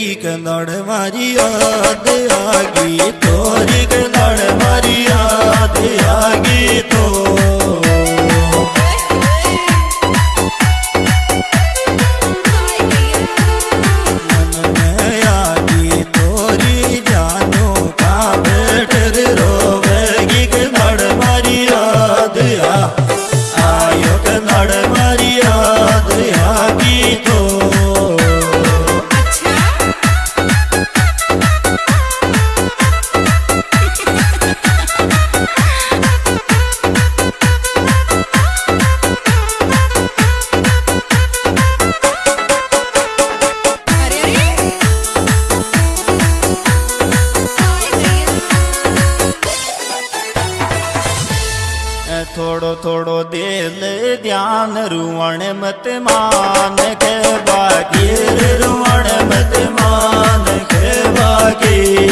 लगी कन्नड़ मारी याद आगी तोरी कन्नड़ मारी याद आगी। मान के बाकी रुवण मत के बाकी।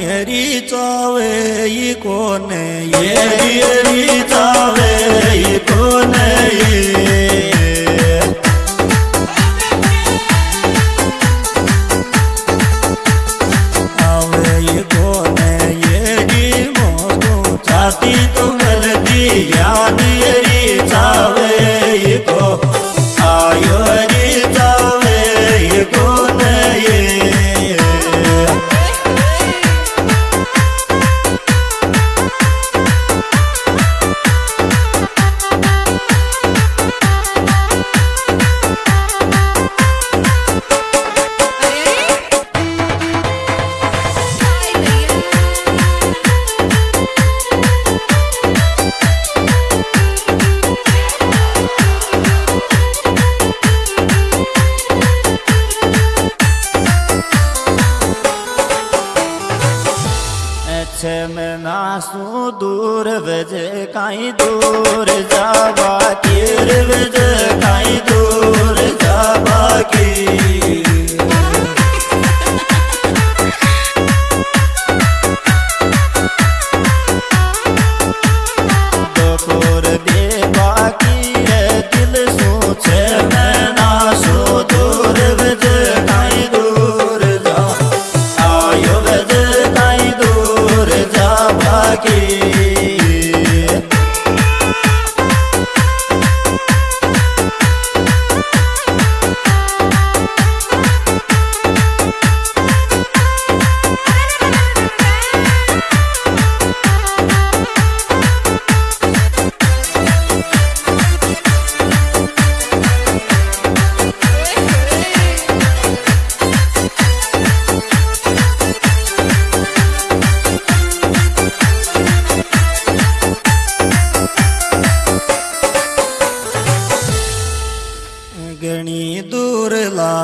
हरी चावे ये कोने ये हरी चावे ये दूर जावा कीर दूर जावा की।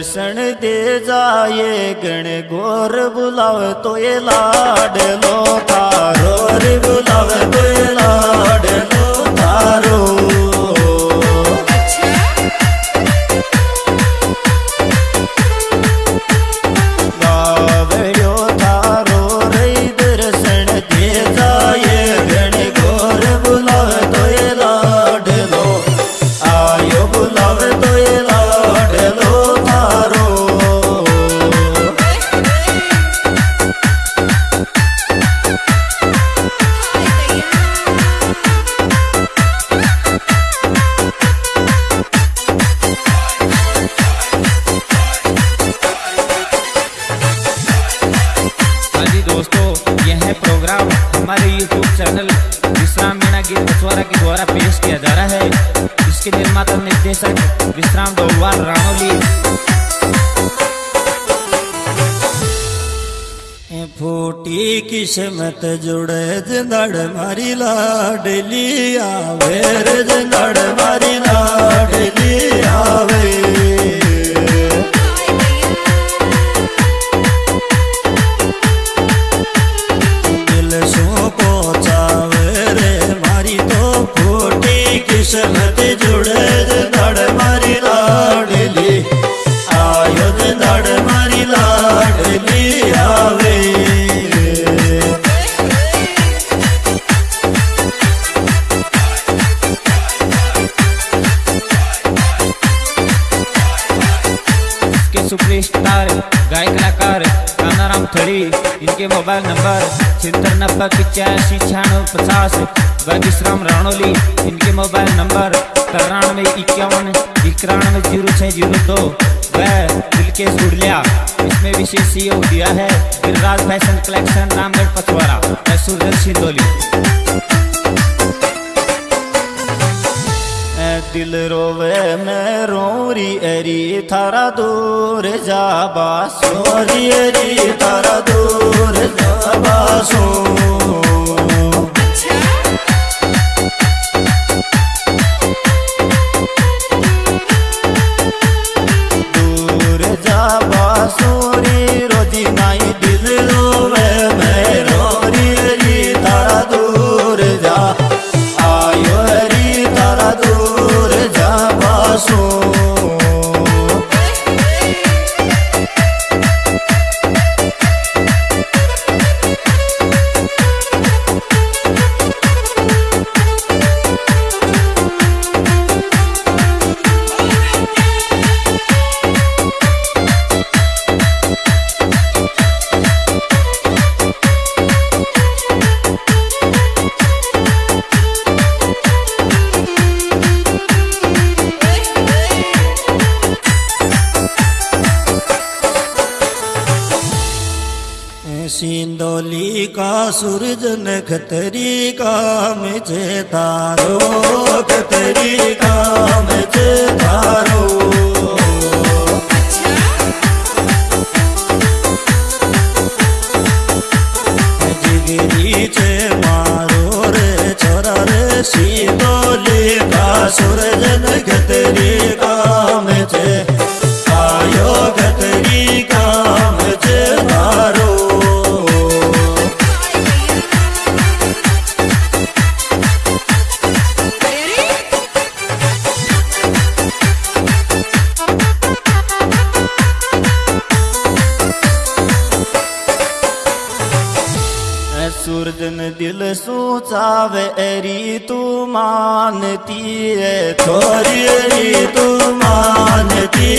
दर्शन दे जाए गण घोर बुलाव तो ये गणगोर बुलाडा गोर बुला निर्माता निर्देशक विश्राम गौरवाल राणोली फूटी किस्मत जुड़े, जंदड़ मारी लाडली आवे रे, जंदड़ मारी लाडली आवे। पिचासी छियानवे पचास विश्राम राणोली, इनके मोबाइल नंबर तिरानवे इक्यावन, इक्यानवे ज़ीरो छः ज़ीरो दो व दिलकेश गुड़लिया इसमें विशेष सहयोग दिया है, गिरिराज फ़ैशन कलेक्शन, रामगढ़ पचवारा व सूरज सिंदोली दिल रोवे मैं रोरी, एरी थारा दूर जाबा सोरी, एरी थारा दूर जाबा सो सिंदोली का सूरज नखतरी काम छे तारो खतरी काम छे तारो। जिगरी छे मारो रे, छोरा रे सिंदोली सूरजन दिल सोचावे एरी तू मानती है थोड़ी एरी तू मानती